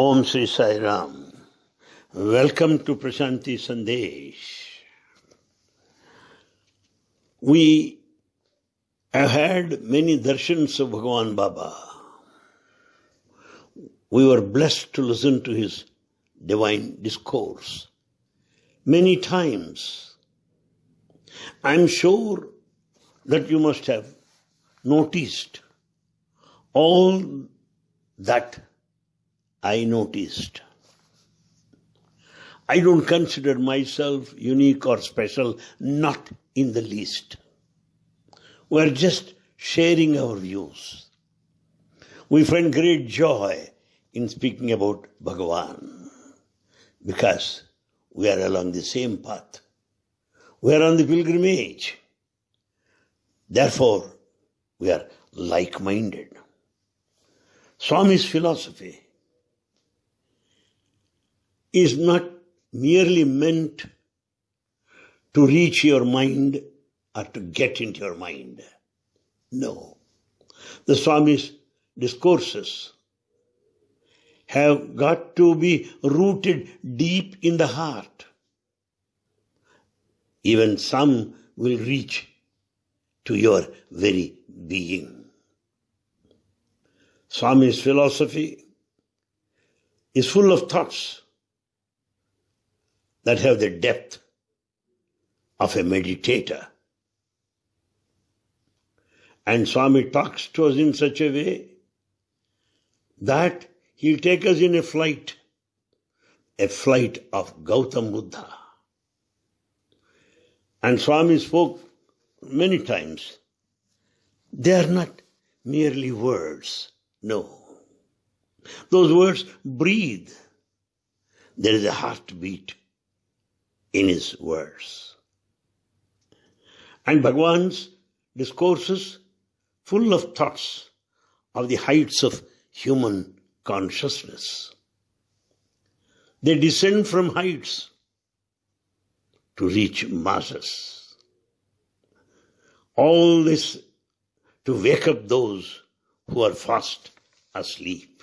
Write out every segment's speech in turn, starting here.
Om Sri Sai Ram. Welcome to Prashanti Sandesh. We have had many darshans of Bhagavan Baba. We were blessed to listen to his divine discourse many times. I'm sure that you must have noticed all that I noticed. I don't consider myself unique or special, not in the least. We're just sharing our views. We find great joy in speaking about Bhagavan because we are along the same path. We are on the pilgrimage. Therefore, we are like minded. Swami's philosophy is not merely meant to reach your mind or to get into your mind. No. The Swami's discourses have got to be rooted deep in the heart. Even some will reach to your very being. Swami's philosophy is full of thoughts that have the depth of a meditator. And Swami talks to us in such a way that he'll take us in a flight, a flight of Gautam Buddha. And Swami spoke many times. They are not merely words. No. Those words breathe. There is a heartbeat in his words. And Bhagwan's discourses full of thoughts of the heights of human consciousness. They descend from heights to reach masses. All this to wake up those who are fast asleep.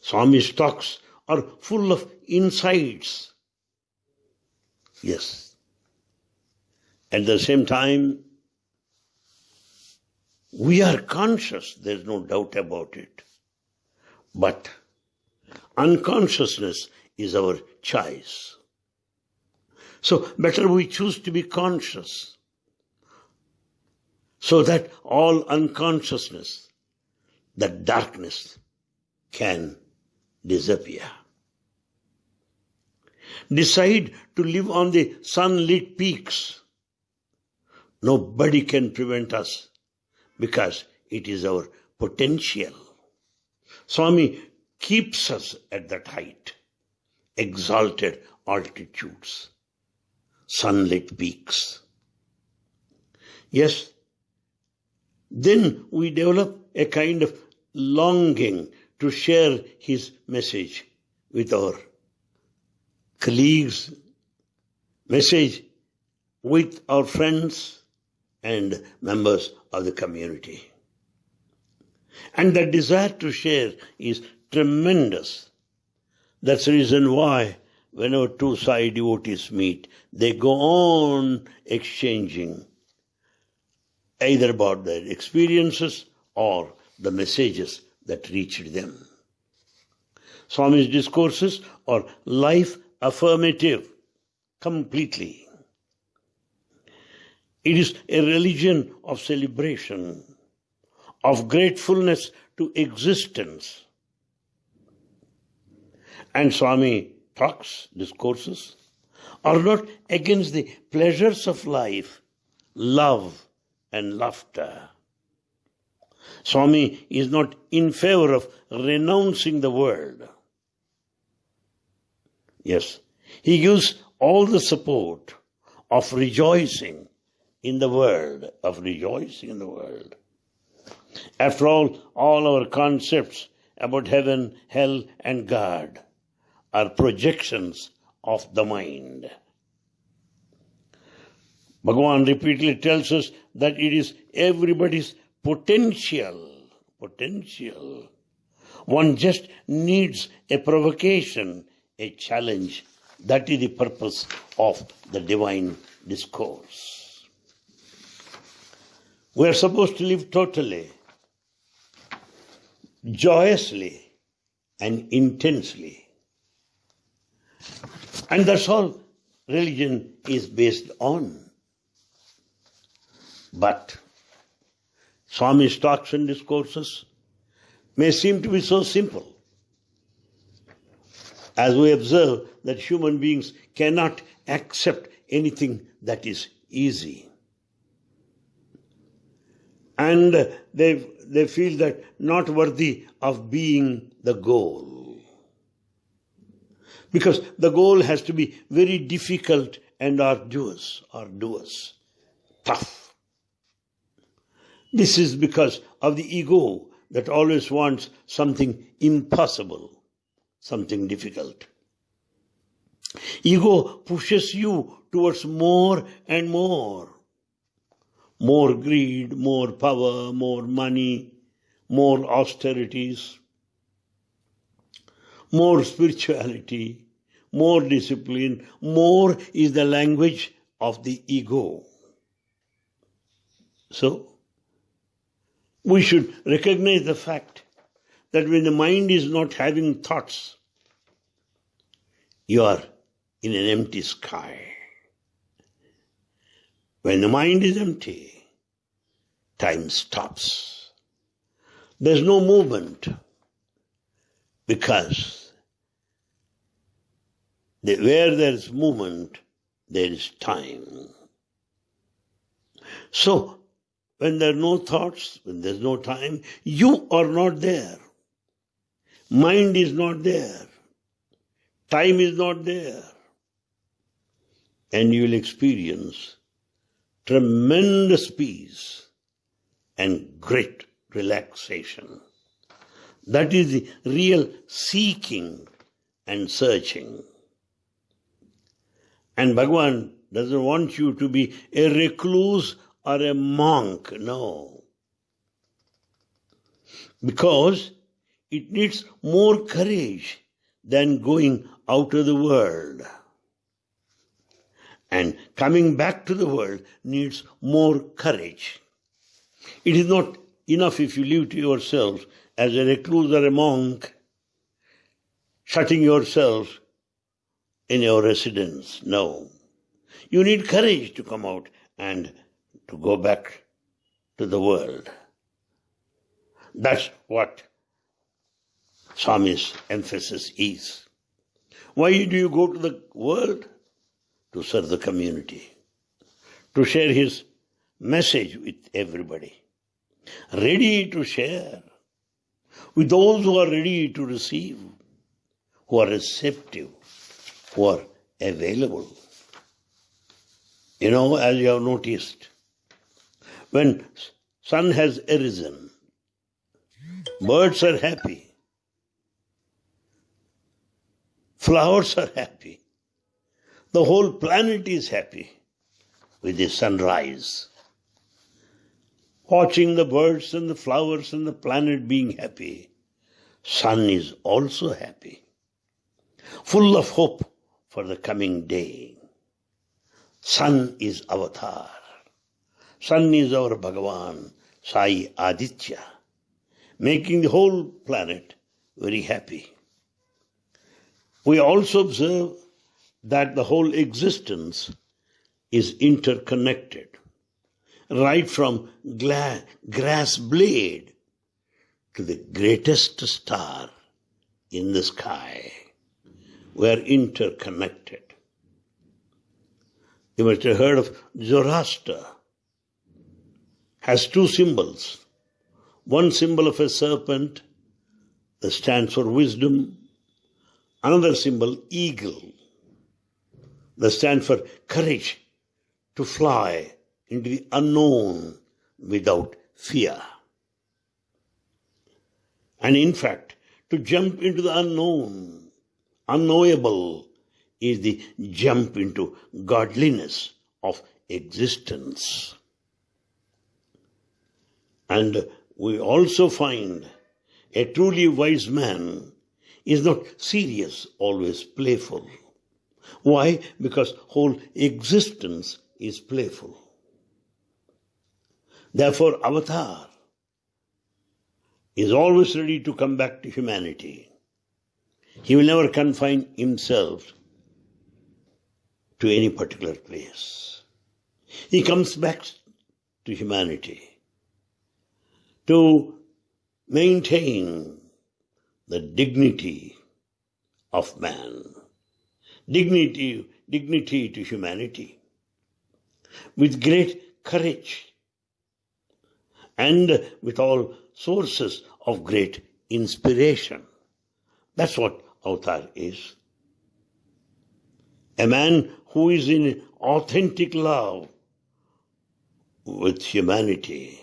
Swami's talks are full of insights Yes. At the same time, we are conscious, there's no doubt about it. But unconsciousness is our choice. So better we choose to be conscious so that all unconsciousness, that darkness can disappear decide to live on the sunlit peaks, nobody can prevent us because it is our potential. Swami keeps us at that height, exalted altitudes, sunlit peaks. Yes, then we develop a kind of longing to share his message with our colleagues, message with our friends and members of the community. And the desire to share is tremendous. That's the reason why whenever two Sai devotees meet, they go on exchanging either about their experiences or the messages that reached them. Swami's discourses are life affirmative completely. It is a religion of celebration, of gratefulness to existence. And Swami talks, discourses, are not against the pleasures of life, love and laughter. Swami is not in favor of renouncing the world. Yes. He gives all the support of rejoicing in the world, of rejoicing in the world. After all, all our concepts about heaven, hell, and God are projections of the mind. Bhagavan repeatedly tells us that it is everybody's potential, potential. One just needs a provocation, a challenge. That is the purpose of the divine discourse. We are supposed to live totally, joyously, and intensely. And that's all religion is based on. But Swami's talks and discourses may seem to be so simple. As we observe that human beings cannot accept anything that is easy. And they, they feel that not worthy of being the goal. Because the goal has to be very difficult and arduous, arduous, tough. This is because of the ego that always wants something impossible, something difficult. Ego pushes you towards more and more. More greed, more power, more money, more austerities, more spirituality, more discipline. More is the language of the ego. So, we should recognize the fact that when the mind is not having thoughts, you are in an empty sky. When the mind is empty, time stops. There's no movement because where there's movement, there is time. So, when there are no thoughts, when there's no time, you are not there. Mind is not there. Time is not there. And you will experience tremendous peace and great relaxation. That is the real seeking and searching. And Bhagwan doesn't want you to be a recluse or a monk. No. Because it needs more courage than going out of the world. And coming back to the world needs more courage. It is not enough if you live to yourself as a recluse or a monk, shutting yourself in your residence. No. You need courage to come out and to go back to the world. That's what Swami's emphasis is. Why do you go to the world? To serve the community, to share his message with everybody, ready to share with those who are ready to receive, who are receptive, who are available. You know, as you have noticed, when sun has arisen, birds are happy, flowers are happy, the whole planet is happy with the sunrise. Watching the birds and the flowers and the planet being happy, sun is also happy, full of hope for the coming day. Sun is avatar. Sun is our Bhagavan, Sai Aditya, making the whole planet very happy. We also observe that the whole existence is interconnected, right from grass blade to the greatest star in the sky. We are interconnected. You must have heard of Zoroaster has two symbols. One symbol of a serpent that stands for wisdom, another symbol, eagle, that stands for courage to fly into the unknown without fear. And in fact, to jump into the unknown, unknowable, is the jump into godliness of existence. And we also find a truly wise man is not serious, always playful. Why? Because whole existence is playful. Therefore, Avatar is always ready to come back to humanity. He will never confine himself to any particular place. He comes back to humanity to maintain the dignity of man, dignity, dignity to humanity, with great courage and with all sources of great inspiration. That's what avatar is. A man who is in authentic love with humanity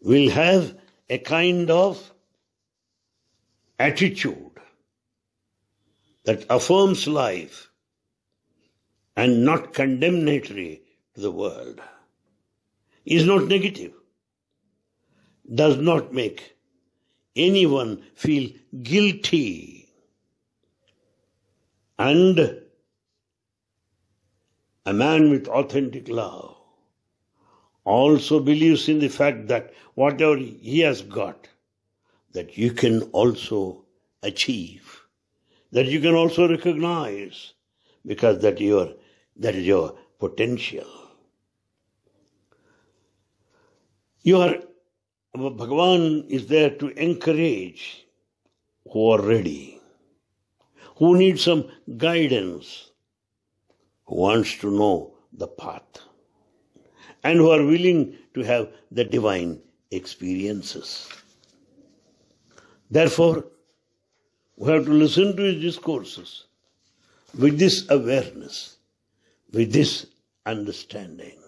will have a kind of attitude that affirms life and not condemnatory to the world is not negative, does not make anyone feel guilty and a man with authentic love also believes in the fact that whatever he has got, that you can also achieve, that you can also recognize, because that your that is your potential. Your Bhagavan is there to encourage who are ready, who need some guidance, who wants to know the path and who are willing to have the divine experiences. Therefore, we have to listen to his discourses with this awareness, with this understanding,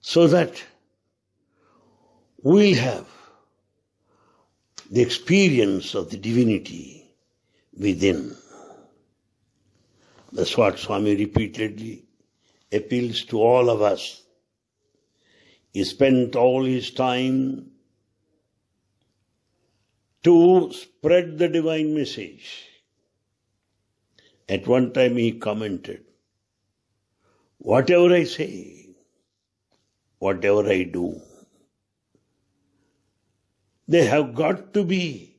so that we'll have the experience of the divinity within. That's what Swami repeatedly appeals to all of us. He spent all his time to spread the divine message. At one time he commented, Whatever I say, whatever I do, they have got to be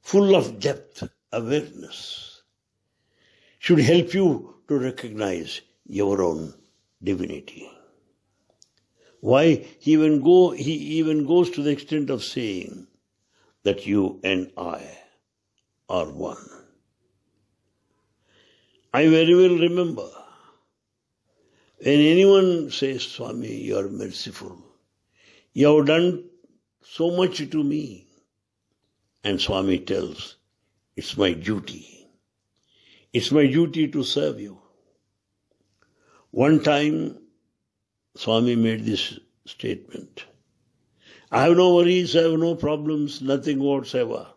full of depth, awareness, should help you to recognize your own divinity. Why he even go he even goes to the extent of saying that you and I are one. I very well remember when anyone says, Swami, you are merciful. You have done so much to me. And Swami tells, it's my duty. It's my duty to serve you. One time, Swami made this statement. I have no worries, I have no problems, nothing whatsoever.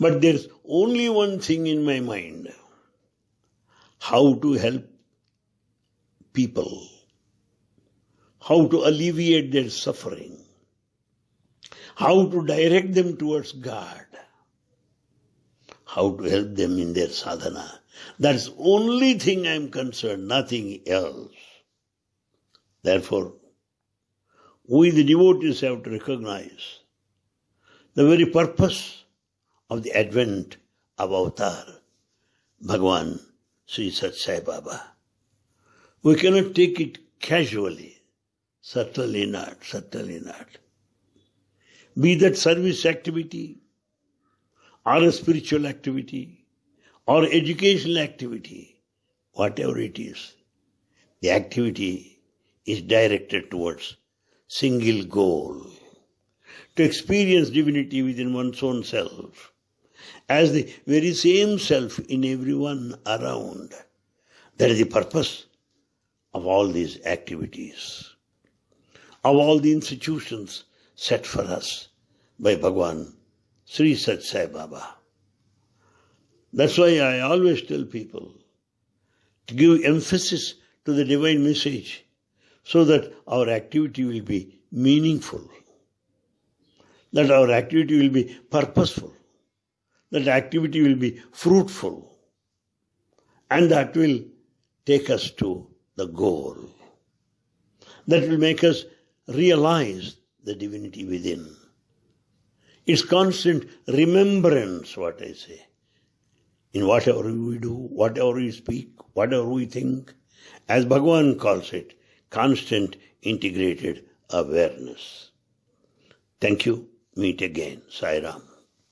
But there's only one thing in my mind how to help people, how to alleviate their suffering, how to direct them towards God, how to help them in their sadhana. That's only thing I'm concerned, nothing else. Therefore, we the devotees have to recognize the very purpose of the advent of avatar, Bhagwan Sri Sathya Sai Baba. We cannot take it casually. Certainly not, certainly not. Be that service activity, or a spiritual activity, or educational activity, whatever it is, the activity is directed towards single goal to experience divinity within one's own self as the very same self in everyone around. That is the purpose of all these activities, of all the institutions set for us by Bhagwan Sri Sathya Sai Baba. That's why I always tell people to give emphasis to the divine message so that our activity will be meaningful. that our activity will be purposeful, that activity will be fruitful, and that will take us to the goal. That will make us realize the divinity within. It's constant remembrance, what I say. In whatever we do, whatever we speak, whatever we think, as Bhagavan calls it, constant integrated awareness. Thank you. Meet again. Sai Ram.